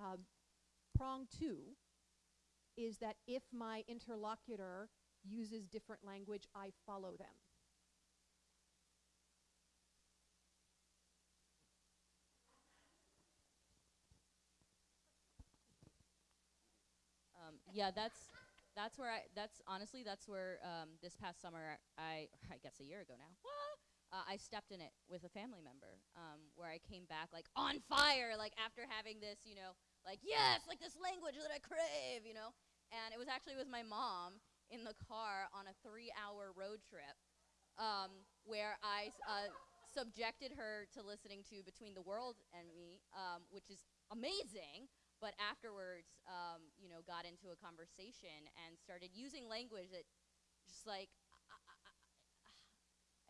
Um, prong two is that if my interlocutor uses different language, I follow them. Um, yeah, that's that's where I. That's honestly that's where um, this past summer I I guess a year ago now. Uh, I stepped in it with a family member, um, where I came back like on fire, like after having this, you know, like yes, like this language that I crave, you know. And it was actually with my mom in the car on a three-hour road trip, um, where I uh, subjected her to listening to Between the World and Me, um, which is amazing. But afterwards, um, you know, got into a conversation and started using language that just like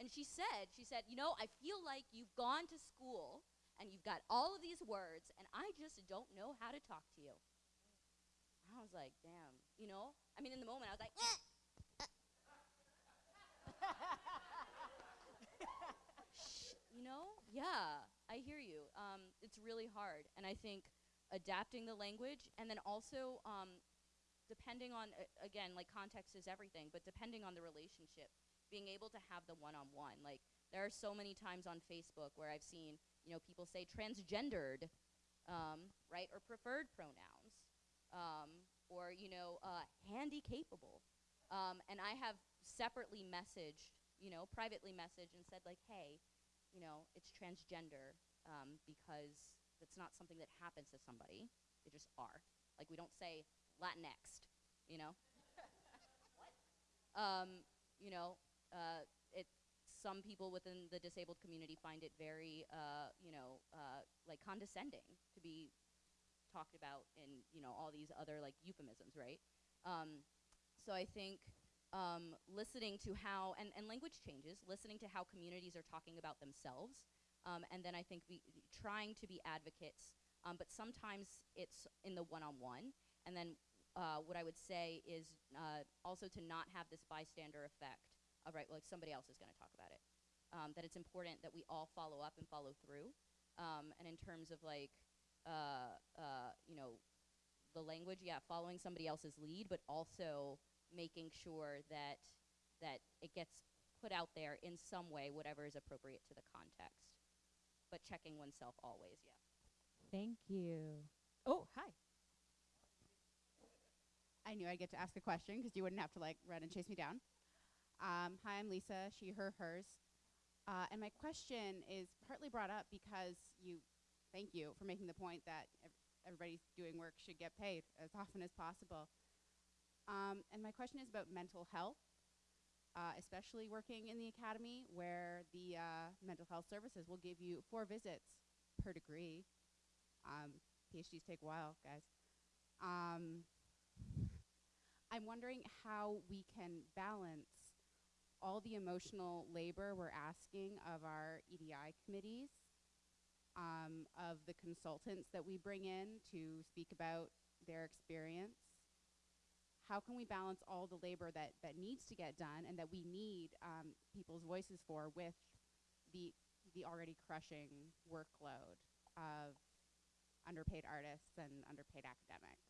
and she said, she said, you know, I feel like you've gone to school and you've got all of these words and I just don't know how to talk to you. I was like, damn, you know? I mean, in the moment, I was like, eh. you know? Yeah, I hear you. Um, it's really hard. And I think adapting the language and then also um, depending on, uh, again, like context is everything, but depending on the relationship being able to have the one-on-one. Like there are so many times on Facebook where I've seen, you know, people say transgendered, um, right, or preferred pronouns, um, or you know, uh, handy capable, um, and I have separately messaged, you know, privately messaged and said like, hey, you know, it's transgender um, because it's not something that happens to somebody; they just are. Like we don't say Latinx, you know. um, you know, uh, some people within the disabled community find it very, uh, you know, uh, like condescending to be talked about in, you know, all these other like euphemisms, right? Um, so I think um, listening to how, and, and language changes, listening to how communities are talking about themselves, um, and then I think be, trying to be advocates, um, but sometimes it's in the one-on-one, and then uh, what I would say is uh, also to not have this bystander effect of right, like somebody else is going to talk about it. Um, that it's important that we all follow up and follow through. Um, and in terms of like, uh, uh, you know, the language, yeah, following somebody else's lead, but also making sure that that it gets put out there in some way, whatever is appropriate to the context. But checking oneself always, yeah. Thank you. Oh, hi. I knew I'd get to ask a question because you wouldn't have to like run and chase me down. Um, hi, I'm Lisa, she, her, hers. Uh, and my question is partly brought up because you, thank you for making the point that ev everybody doing work should get paid as often as possible. Um, and my question is about mental health, uh, especially working in the academy where the uh, mental health services will give you four visits per degree. Um, PhDs take a while, guys. Um, I'm wondering how we can balance all the emotional labor we're asking of our EDI committees, um, of the consultants that we bring in to speak about their experience. How can we balance all the labor that, that needs to get done and that we need um, people's voices for with the, the already crushing workload of underpaid artists and underpaid academics?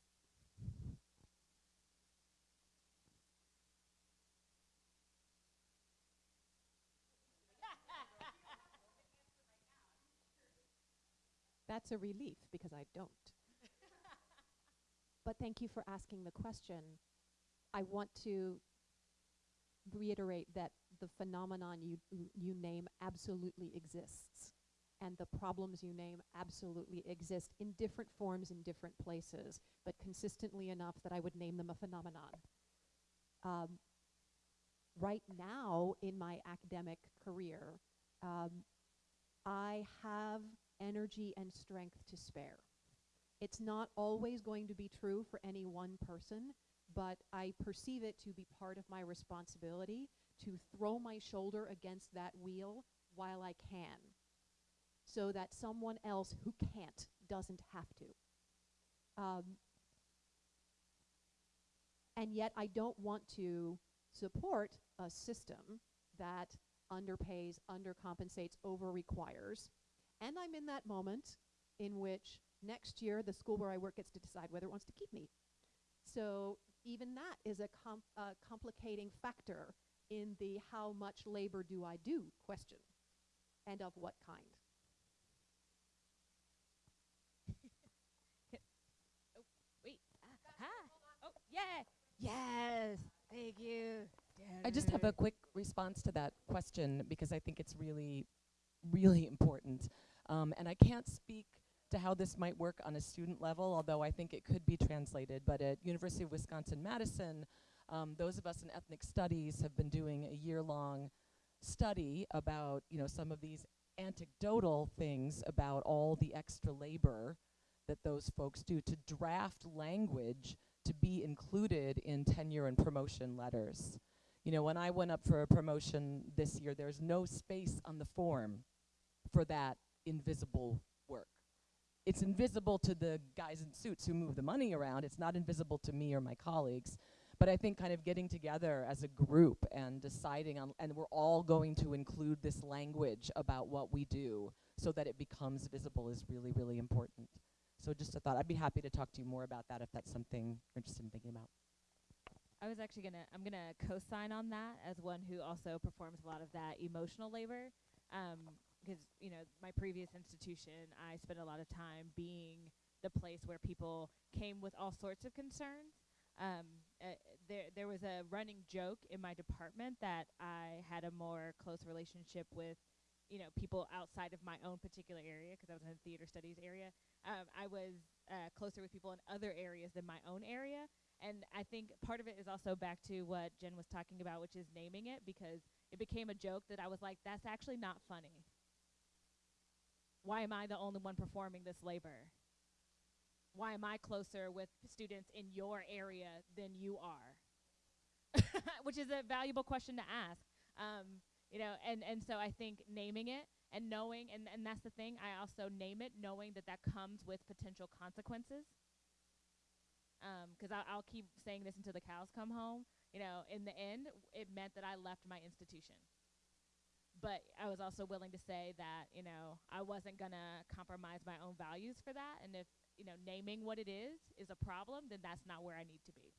That's a relief because I don't. but thank you for asking the question. I want to reiterate that the phenomenon you, you name absolutely exists and the problems you name absolutely exist in different forms in different places, but consistently enough that I would name them a phenomenon. Um, right now in my academic career, um, I have energy and strength to spare. It's not always going to be true for any one person, but I perceive it to be part of my responsibility to throw my shoulder against that wheel while I can, so that someone else who can't doesn't have to. Um, and yet I don't want to support a system that underpays, undercompensates, over-requires, and I'm in that moment in which next year the school where I work gets to decide whether it wants to keep me. So even that is a com- uh, complicating factor in the how much labor do I do question and of what kind. Wait. Ah, hi. Oh, yeah. Yes. Thank you. I just have a quick response to that question because I think it's really, really important. Um, and I can't speak to how this might work on a student level, although I think it could be translated. But at University of Wisconsin-Madison, um, those of us in ethnic studies have been doing a year-long study about, you know, some of these anecdotal things about all the extra labor that those folks do to draft language to be included in tenure and promotion letters. You know, when I went up for a promotion this year, there's no space on the form for that invisible work. It's invisible to the guys in suits who move the money around. It's not invisible to me or my colleagues. But I think kind of getting together as a group and deciding on, and we're all going to include this language about what we do so that it becomes visible is really, really important. So just a thought. I'd be happy to talk to you more about that if that's something you're interested in thinking about. I was actually gonna I'm gonna co-sign on that as one who also performs a lot of that emotional labor. Um, because you know my previous institution, I spent a lot of time being the place where people came with all sorts of concerns. Um, uh, there there was a running joke in my department that I had a more close relationship with, you know, people outside of my own particular area because I was in the theater studies area. Um, I was uh, closer with people in other areas than my own area, and I think part of it is also back to what Jen was talking about, which is naming it, because it became a joke that I was like, that's actually not funny. Why am I the only one performing this labor? Why am I closer with students in your area than you are? which is a valuable question to ask. Um, you know, and, and so I think naming it and knowing, and, and that's the thing, I also name it knowing that that comes with potential consequences because I'll, I'll keep saying this until the cows come home. You know, in the end, it meant that I left my institution. But I was also willing to say that, you know, I wasn't going to compromise my own values for that. And if, you know, naming what it is is a problem, then that's not where I need to be.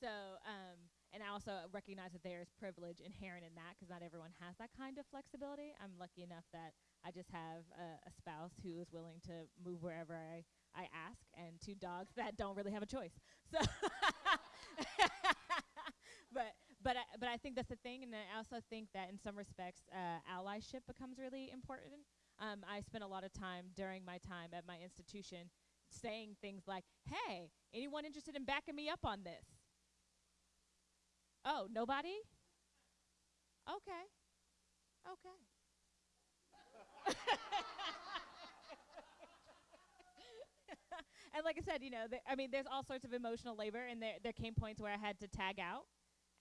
So, um, and I also recognize that there's privilege inherent in that because not everyone has that kind of flexibility. I'm lucky enough that I just have a, a spouse who is willing to move wherever I I ask, and two dogs that don't really have a choice. So, but I, but I think that's the thing, and I also think that in some respects, uh, allyship becomes really important. Um, I spent a lot of time during my time at my institution saying things like, "Hey, anyone interested in backing me up on this?" Oh, nobody? Okay. Okay. and like I said, you know, I mean, there's all sorts of emotional labor, and there there came points where I had to tag out,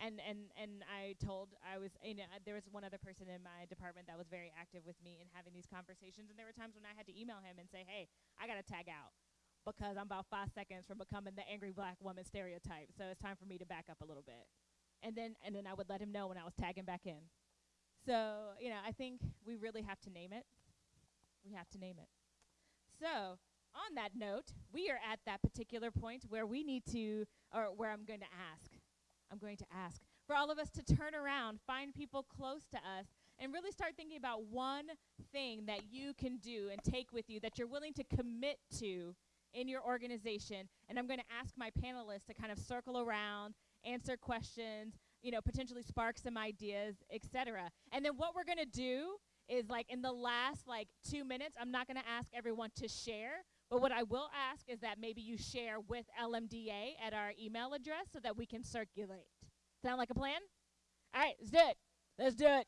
and and and I told I was, you know, there was one other person in my department that was very active with me in having these conversations, and there were times when I had to email him and say, hey, I gotta tag out because I'm about five seconds from becoming the angry black woman stereotype, so it's time for me to back up a little bit, and then and then I would let him know when I was tagging back in. So you know, I think we really have to name it. We have to name it. So on that note, we are at that particular point where we need to, or where I'm going to ask, I'm going to ask for all of us to turn around, find people close to us, and really start thinking about one thing that you can do and take with you that you're willing to commit to in your organization. And I'm going to ask my panelists to kind of circle around, answer questions, you know, potentially spark some ideas, etc. And then what we're going to do is like in the last like 2 minutes, I'm not going to ask everyone to share, but what I will ask is that maybe you share with LMDA at our email address so that we can circulate. Sound like a plan? All right, let's do it. Let's do it.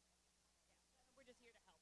we're just here to help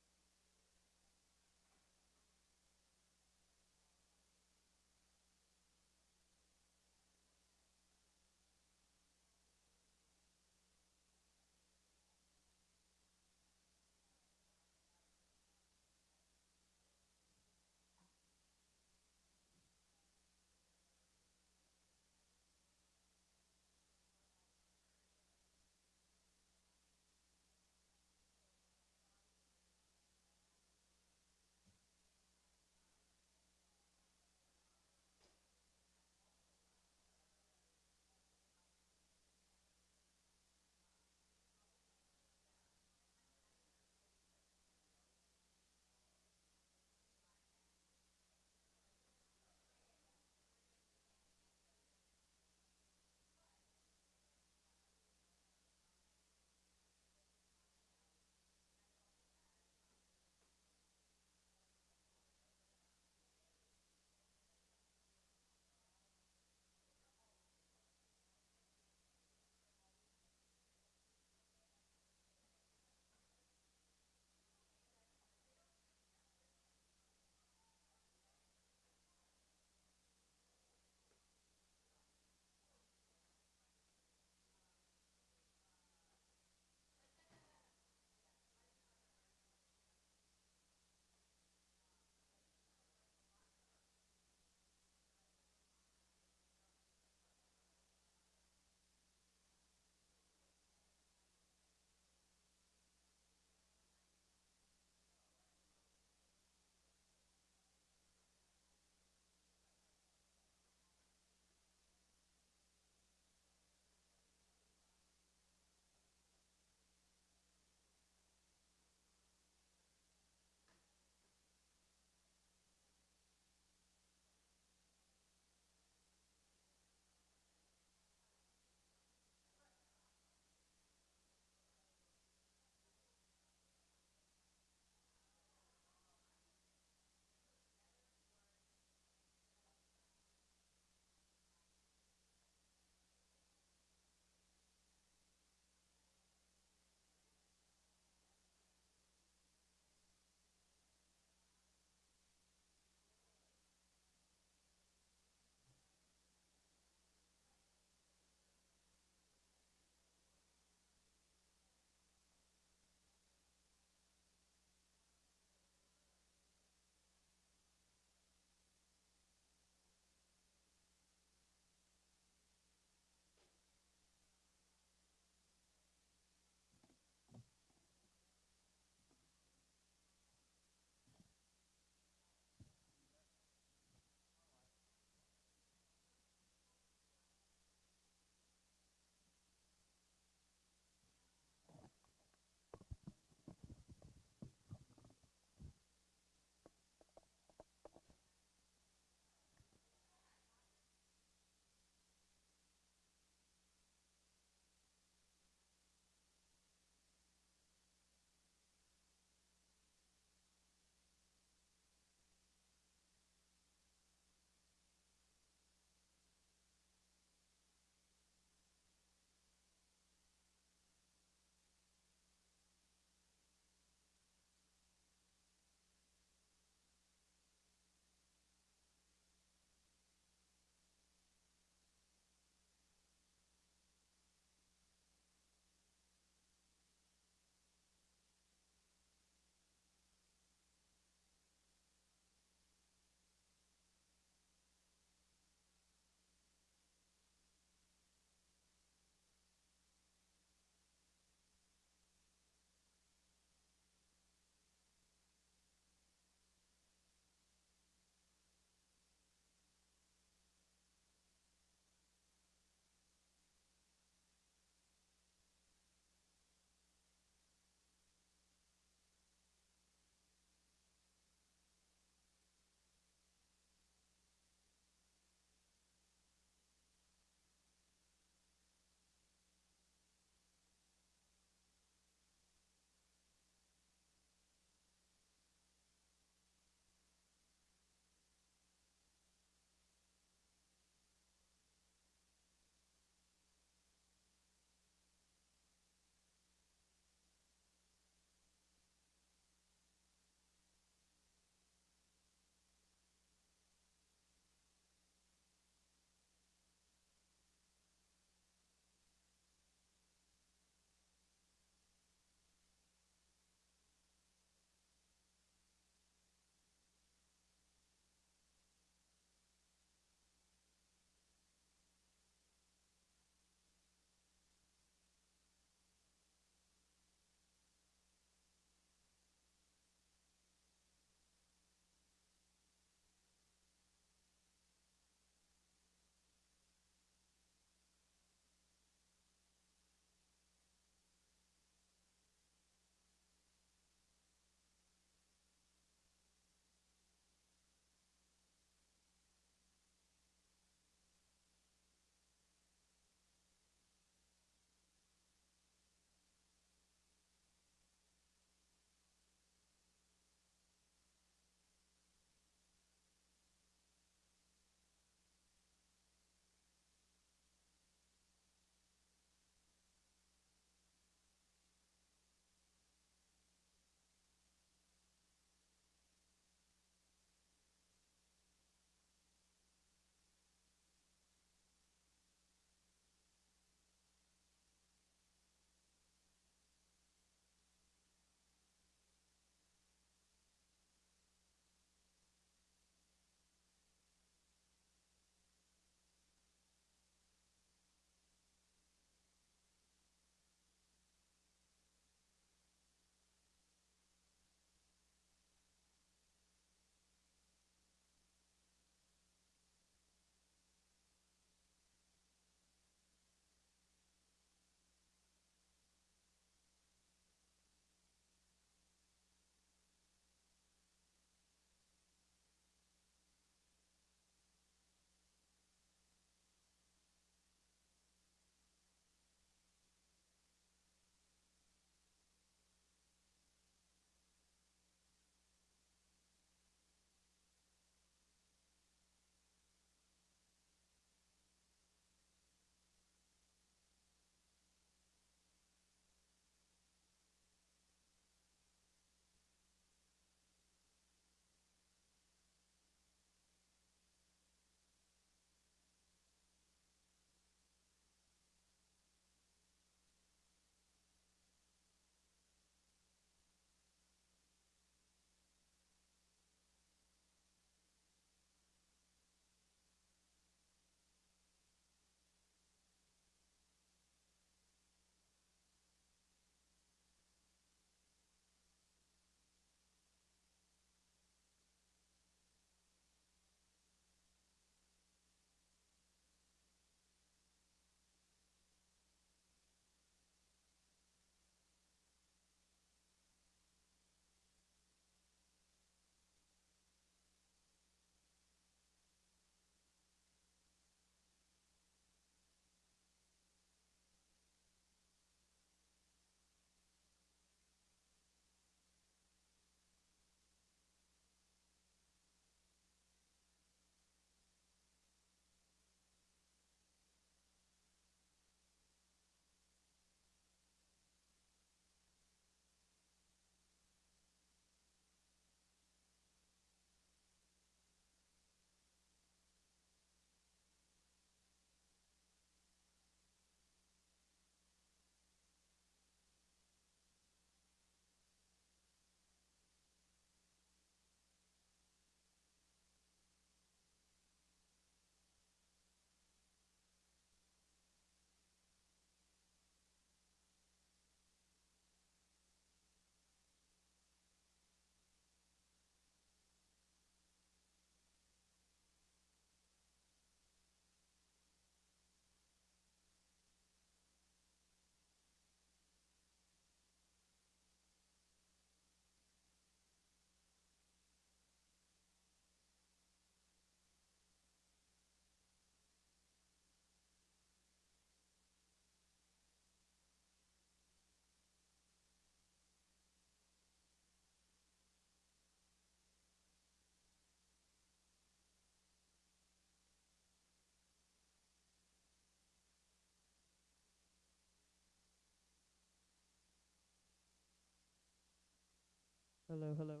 Hello, hello.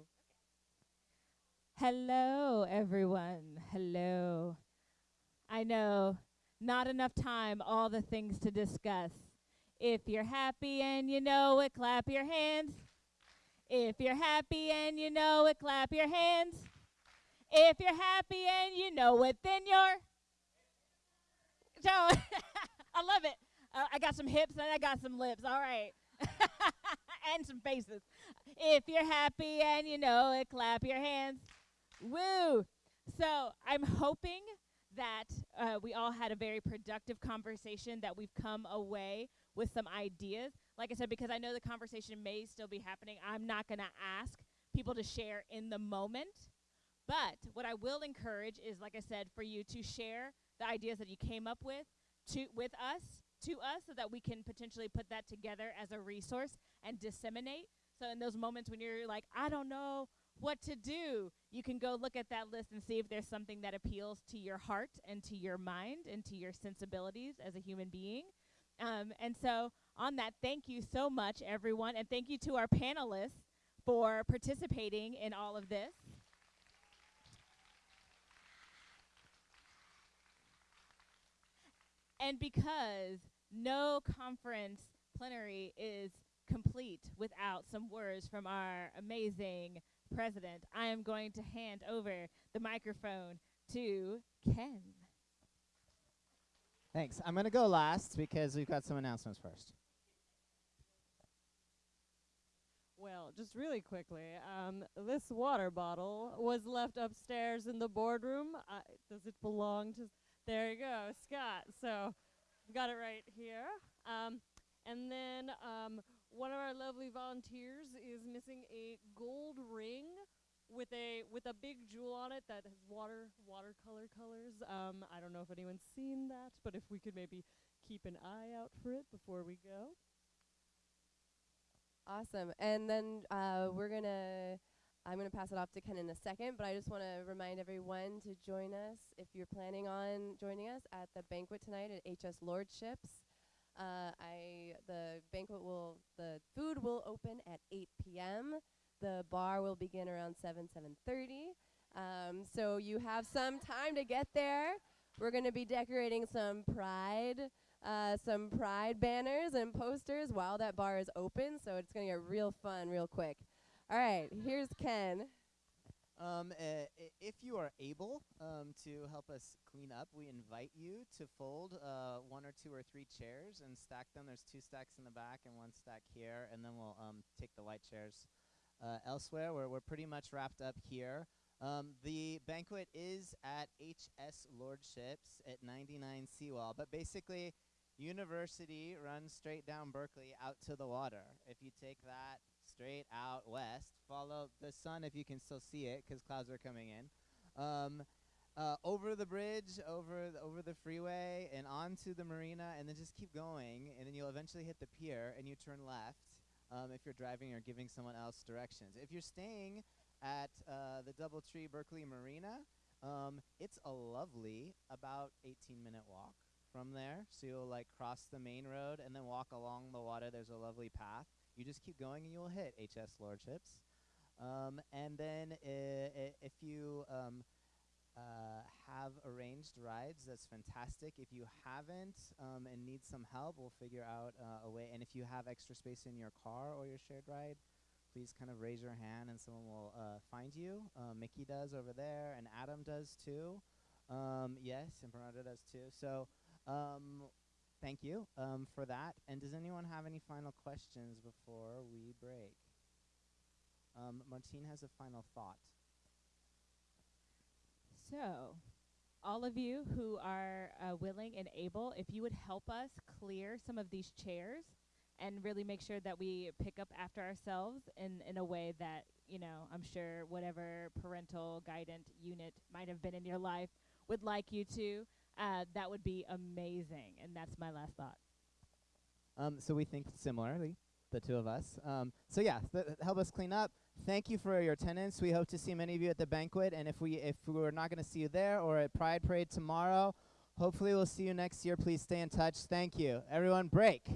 Hello, everyone. Hello. I know, not enough time, all the things to discuss. If you're happy and you know it, clap your hands. If you're happy and you know it, clap your hands. If you're happy and you know it, then you're. So, I love it. Uh, I got some hips and I got some lips. All right. and some faces. If you're happy and you know it, clap your hands. Woo! So I'm hoping that uh, we all had a very productive conversation, that we've come away with some ideas. Like I said, because I know the conversation may still be happening, I'm not going to ask people to share in the moment. But what I will encourage is, like I said, for you to share the ideas that you came up with to with us to us so that we can potentially put that together as a resource and disseminate. So in those moments when you're like, I don't know what to do, you can go look at that list and see if there's something that appeals to your heart and to your mind and to your sensibilities as a human being. Um, and so on that, thank you so much, everyone, and thank you to our panelists for participating in all of this. And because no conference plenary is complete without some words from our amazing president, I am going to hand over the microphone to Ken. Thanks. I'm going to go last because we've got some announcements first. Well, just really quickly, um, this water bottle was left upstairs in the boardroom. Uh, does it belong to? There you go, Scott. So, got it right here. Um, and then um, one of our lovely volunteers is missing a gold ring with a with a big jewel on it that has water watercolor colors. Um, I don't know if anyone's seen that, but if we could maybe keep an eye out for it before we go. Awesome. And then uh, we're to, I'm to pass it off to Ken in a second, but I just want to remind everyone to join us if you're planning on joining us at the banquet tonight at HS Lordships. Uh, I the banquet will the food will open at 8 p.m. The bar will begin around 7 7:30. Um, so you have some time to get there. We're going to be decorating some pride uh, some pride banners and posters while that bar is open, so it's going to get real fun real quick. All right, here's Ken. Um, uh, if you are able um, to help us clean up, we invite you to fold uh, one or two or three chairs and stack them. There's two stacks in the back and one stack here, and then we'll um, take the white chairs uh, elsewhere. We're, we're pretty much wrapped up here. Um, the banquet is at HS Lordships at 99 Seawall, but basically, University runs straight down Berkeley out to the water. If you take that straight out west, follow the sun if you can still see it, because clouds are coming in. Um, uh, over the bridge, over the, over the freeway, and onto the marina, and then just keep going, and then you'll eventually hit the pier, and you turn left um, if you're driving or giving someone else directions. If you're staying at uh, the DoubleTree Berkeley Marina, um, it's a lovely about 18 minute walk from there. So you'll like cross the main road and then walk along the water. There's a lovely path. You just keep going and you'll hit HS Lordships. Um, and then i- if you um, uh, have arranged rides, that's fantastic. If you haven't um, and need some help, we'll figure out uh, a way. And if you have extra space in your car or your shared ride, please kind of raise your hand and someone will uh, find you. Uh, Mickey does over there, and Adam does too. Um, yes, and Bernardo does too. So um, thank you um, for that. And does anyone have any final questions before we break? Um, Martine has a final thought. So, all of you who are uh, willing and able, if you would help us clear some of these chairs and really make sure that we pick up after ourselves in, in a way that, you know, I'm sure whatever parental guidance unit might have been in your life would like you to, uh, that would be amazing. And that's my last thought. Um, so we think similarly, the two of us. Um, so yeah, help us clean up. Thank you for your attendance. We hope to see many of you at the banquet, and if we if we're not going to see you there or at Pride Parade tomorrow, hopefully we'll see you next year. Please stay in touch. Thank you, everyone. Break.